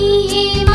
You.